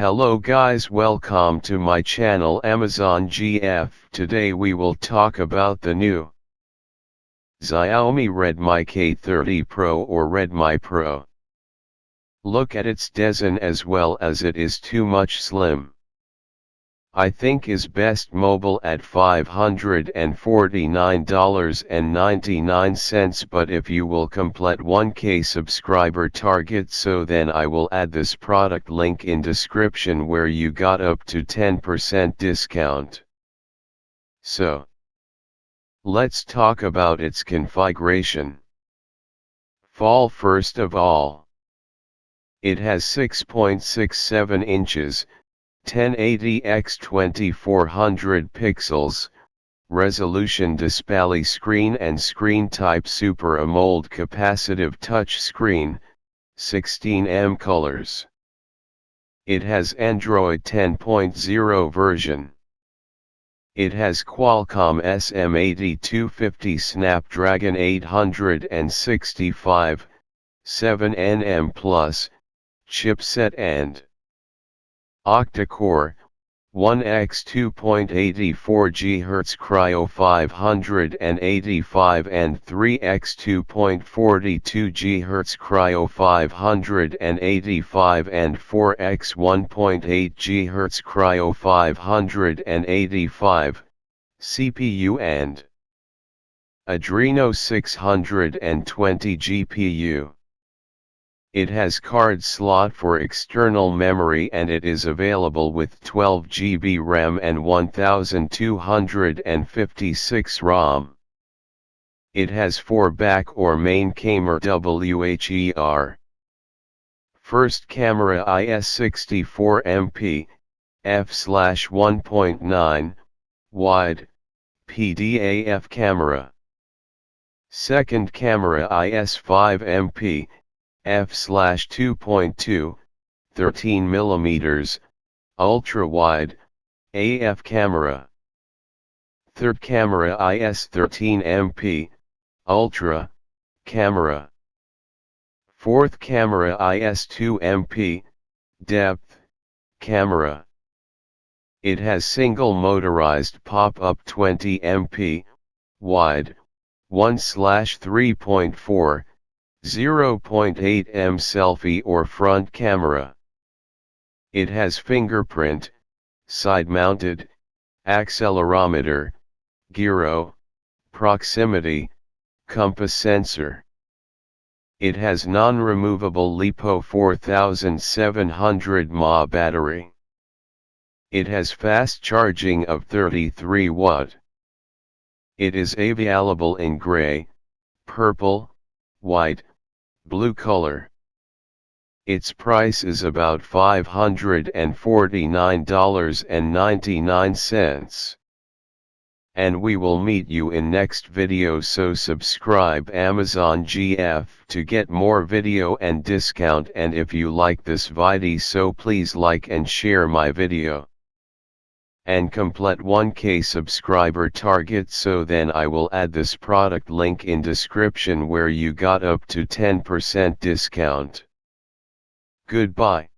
Hello guys welcome to my channel Amazon GF. Today we will talk about the new Xiaomi Redmi K30 Pro or Redmi Pro. Look at its design as well as it is too much slim. I think is best mobile at $549.99 but if you will complete 1k subscriber target so then I will add this product link in description where you got up to 10% discount. So, let's talk about its configuration. Fall first of all. It has 6.67 inches, 1080 x 2400 pixels, resolution display screen and screen type Super AMOLED capacitive touch screen, 16M colors. It has Android 10.0 version. It has Qualcomm SM8250 Snapdragon 865, 7nm plus, chipset and Octa-core, 1x 2.84 GHz Kryo 585 and 3x 2.42 GHz Kryo 585 and 4x 1.8 GHz Kryo 585, CPU and Adreno 620 GPU. It has card slot for external memory and it is available with 12 GB RAM and 1256 ROM. It has 4 back or main camera WHER. First camera IS64 MP, f/1.9, wide, PDAF camera. Second camera IS5 MP, f slash 2.2, 13 mm, ultra-wide, AF camera. Third camera IS-13MP, ultra, camera. Fourth camera IS-2MP, depth, camera. It has single motorized pop-up 20 MP, wide, 1 3.4, 0.8M selfie or front camera. It has fingerprint, side-mounted, accelerometer, gyro, proximity, compass sensor. It has non-removable LiPo 4700 mAh battery. It has fast charging of 33 watt. It is available in gray, purple, white, blue color. Its price is about $549.99. And we will meet you in next video so subscribe Amazon GF to get more video and discount and if you like this video so please like and share my video and complete 1k subscriber target so then I will add this product link in description where you got up to 10% discount. Goodbye.